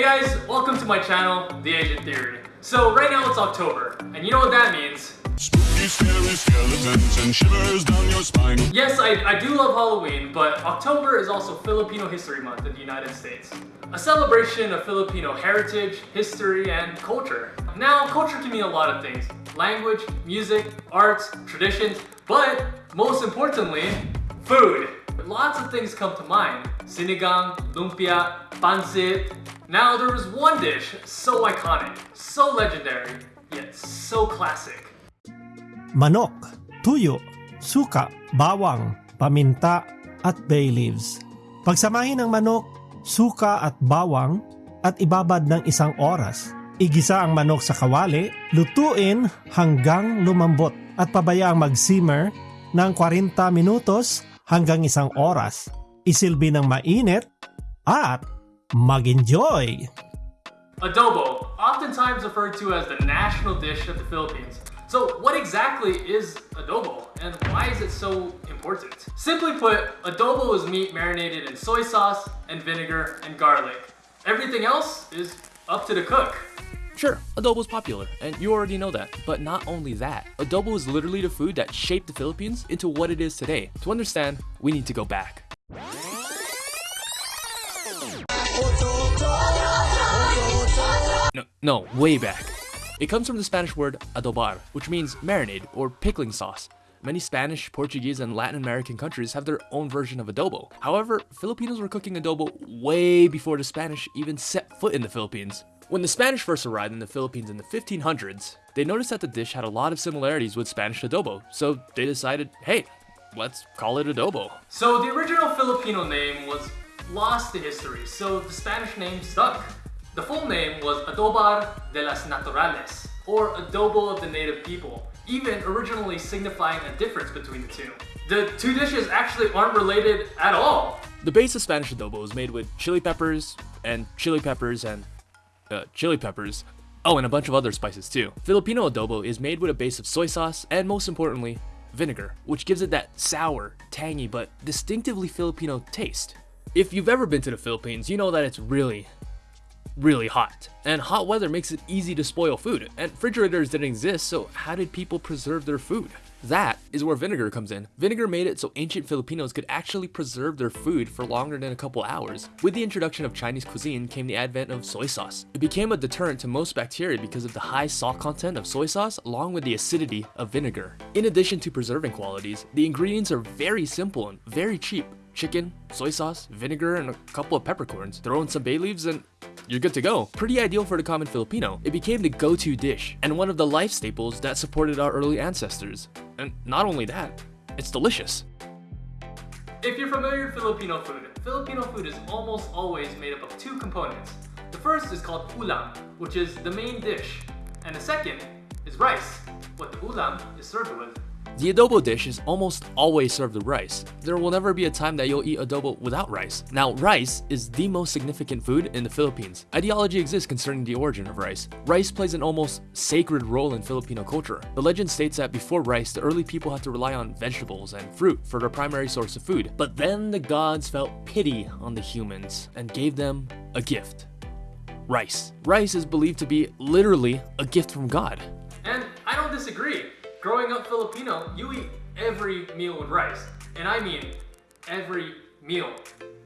Hey guys, welcome to my channel, The Agent Theory. So right now it's October, and you know what that means. Spooky, scary skeletons and shivers down your spine. Yes, I, I do love Halloween, but October is also Filipino History Month in the United States. A celebration of Filipino heritage, history, and culture. Now, culture can mean a lot of things. Language, music, arts, traditions, but most importantly, food. Lots of things come to mind. Sinigang, lumpia, pancit. Now there was one dish so iconic, so legendary, yet so classic. manok, tuyo, suka, bawang, paminta, at bay leaves. Pagsamahin ng manok, suka at bawang at ibabad ng isang oras. Igisa ang manok sa kawali, lutuin hanggang lumambot at pabayaang mag-simmer ng 40 minutos hanggang isang oras. Isilbi ng mainit at mag-enjoy! Adobo, oftentimes referred to as the national dish of the Philippines. So what exactly is adobo and why is it so important? Simply put, adobo is meat marinated in soy sauce and vinegar and garlic. Everything else is up to the cook. Sure, adobo is popular, and you already know that. But not only that, adobo is literally the food that shaped the Philippines into what it is today. To understand, we need to go back. No, no, way back. It comes from the Spanish word adobar, which means marinade or pickling sauce. Many Spanish, Portuguese, and Latin American countries have their own version of adobo. However, Filipinos were cooking adobo way before the Spanish even set foot in the Philippines. When the Spanish first arrived in the Philippines in the 1500s, they noticed that the dish had a lot of similarities with Spanish adobo, so they decided, hey, let's call it adobo. So the original Filipino name was lost to history, so the Spanish name stuck. The full name was Adobar de las Naturales, or Adobo of the Native People, even originally signifying a difference between the two. The two dishes actually aren't related at all. The base of Spanish adobo is made with chili peppers and chili peppers and uh, chili peppers. Oh, and a bunch of other spices too. Filipino adobo is made with a base of soy sauce and most importantly, vinegar, which gives it that sour, tangy, but distinctively Filipino taste. If you've ever been to the Philippines, you know that it's really, really hot. And hot weather makes it easy to spoil food. And refrigerators didn't exist, so how did people preserve their food? That is where vinegar comes in. Vinegar made it so ancient Filipinos could actually preserve their food for longer than a couple hours. With the introduction of Chinese cuisine came the advent of soy sauce. It became a deterrent to most bacteria because of the high salt content of soy sauce along with the acidity of vinegar. In addition to preserving qualities, the ingredients are very simple and very cheap. Chicken, soy sauce, vinegar, and a couple of peppercorns. Throw in some bay leaves and you're good to go. Pretty ideal for the common Filipino. It became the go-to dish and one of the life staples that supported our early ancestors. And not only that, it's delicious. If you're familiar with Filipino food, Filipino food is almost always made up of two components. The first is called ulam, which is the main dish, and the second is rice, what the ulam is served with. The adobo dish is almost always served with rice. There will never be a time that you'll eat adobo without rice. Now, rice is the most significant food in the Philippines. Ideology exists concerning the origin of rice. Rice plays an almost sacred role in Filipino culture. The legend states that before rice, the early people had to rely on vegetables and fruit for their primary source of food. But then the gods felt pity on the humans and gave them a gift. Rice. Rice is believed to be literally a gift from God. And I don't disagree. Growing up Filipino, you eat every meal with rice. And I mean every meal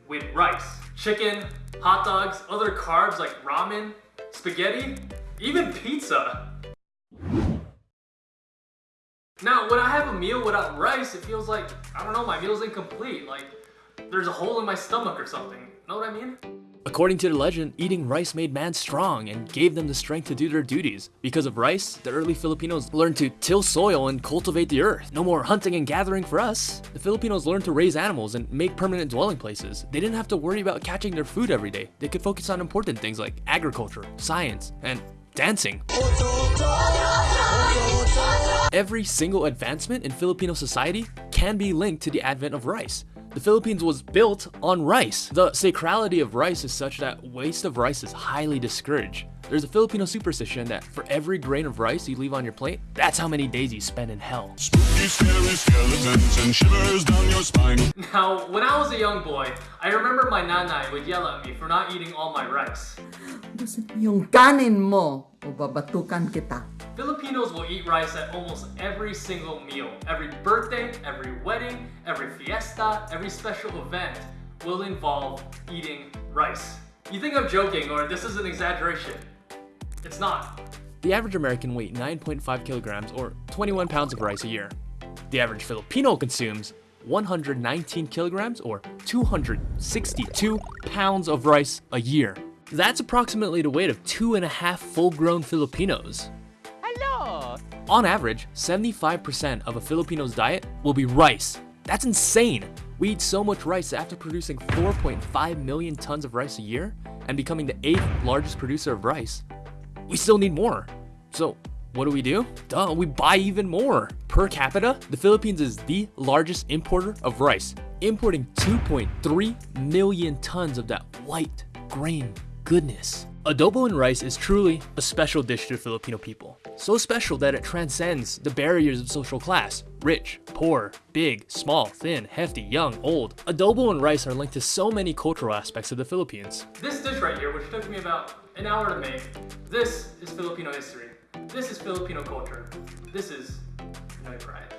with rice. Chicken, hot dogs, other carbs like ramen, spaghetti, even pizza. Now, when I have a meal without rice, it feels like, I don't know, my meal's incomplete. Like, there's a hole in my stomach or something. Know what I mean? According to the legend, eating rice made man strong and gave them the strength to do their duties. Because of rice, the early Filipinos learned to till soil and cultivate the earth. No more hunting and gathering for us. The Filipinos learned to raise animals and make permanent dwelling places. They didn't have to worry about catching their food every day. They could focus on important things like agriculture, science, and dancing. Every single advancement in Filipino society can be linked to the advent of rice. The Philippines was built on rice. The sacrality of rice is such that waste of rice is highly discouraged. There's a Filipino superstition that for every grain of rice you leave on your plate, that's how many days you spend in hell. Spooky, scary skeletons and shivers down your spine. Now, when I was a young boy, I remember my nanay would yell at me for not eating all my rice. Yung kanin mo, o babatukan kita. Filipinos will eat rice at almost every single meal. Every birthday, every wedding, every fiesta, every special event will involve eating rice. You think I'm joking or this is an exaggeration? It's not. The average American weighs 9.5 kilograms or 21 pounds of rice a year. The average Filipino consumes 119 kilograms or 262 pounds of rice a year. That's approximately the weight of two and a half full grown Filipinos. Hello! On average, 75% of a Filipino's diet will be rice. That's insane! We eat so much rice that after producing 4.5 million tons of rice a year and becoming the eighth largest producer of rice, we still need more. So, what do we do? Duh, we buy even more. Per capita, the Philippines is the largest importer of rice, importing 2.3 million tons of that white grain goodness. Adobo and rice is truly a special dish to Filipino people. So special that it transcends the barriers of social class. Rich, poor, big, small, thin, hefty, young, old. Adobo and rice are linked to so many cultural aspects of the Philippines. This dish right here, which took me about an hour to make, this is Filipino history. This is Filipino culture. This is Pinoy pride.